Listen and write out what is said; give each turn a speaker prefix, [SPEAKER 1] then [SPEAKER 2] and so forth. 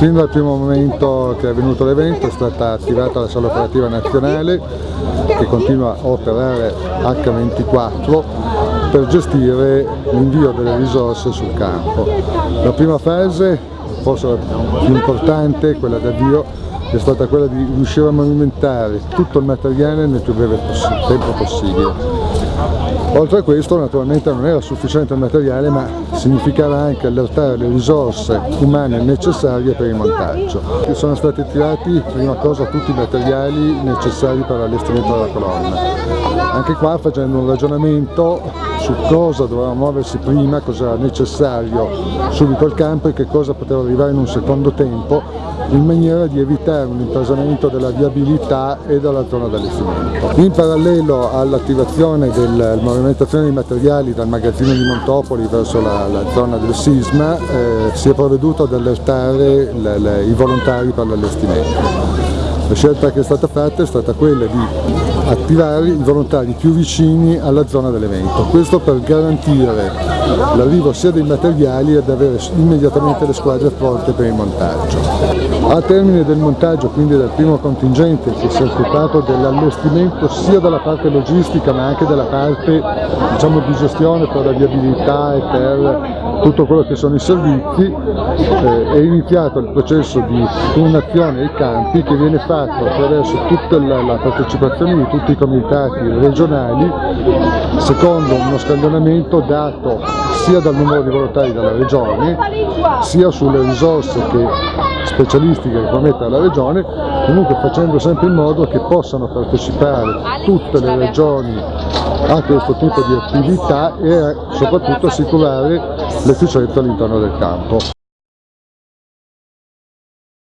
[SPEAKER 1] Fin dal primo momento che è avvenuto l'evento è stata attivata la sala operativa nazionale che continua a operare H24 per gestire l'invio delle risorse sul campo. La prima fase, forse la più importante, quella d'avvio, è stata quella di riuscire a movimentare tutto il materiale nel più breve tempo possibile. Oltre a questo naturalmente non era sufficiente il materiale ma significava anche allertare le risorse umane necessarie per il montaggio. Sono stati tirati prima cosa tutti i materiali necessari per l'allestimento della colonna. Anche qua facendo un ragionamento su cosa doveva muoversi prima, cosa era necessario subito al campo e che cosa poteva arrivare in un secondo tempo in maniera di evitare un intasamento della viabilità e della zona d'allestimento. In parallelo all'attivazione della movimentazione dei materiali dal magazzino di Montopoli verso la, la zona del sisma eh, si è provveduto ad allertare le, le, i volontari per l'allestimento. La scelta che è stata fatta è stata quella di attivare i volontari più vicini alla zona dell'evento, questo per garantire l'arrivo sia dei materiali ed avere immediatamente le squadre pronte per il montaggio. A termine del montaggio, quindi del primo contingente che si è occupato dell'allestimento sia dalla parte logistica ma anche dalla parte diciamo, di gestione per la viabilità e per tutto quello che sono i servizi, eh, è iniziato il processo di turnazione ai campi che viene fatto attraverso tutta la, la partecipazione di tutti i comitati regionali secondo uno scaglionamento dato sia dal numero di volontari della regione sia sulle risorse che, specialistiche che promette la regione comunque facendo sempre in modo che possano partecipare tutte le regioni a questo tipo di attività e soprattutto assicurare l'efficienza all'interno del campo.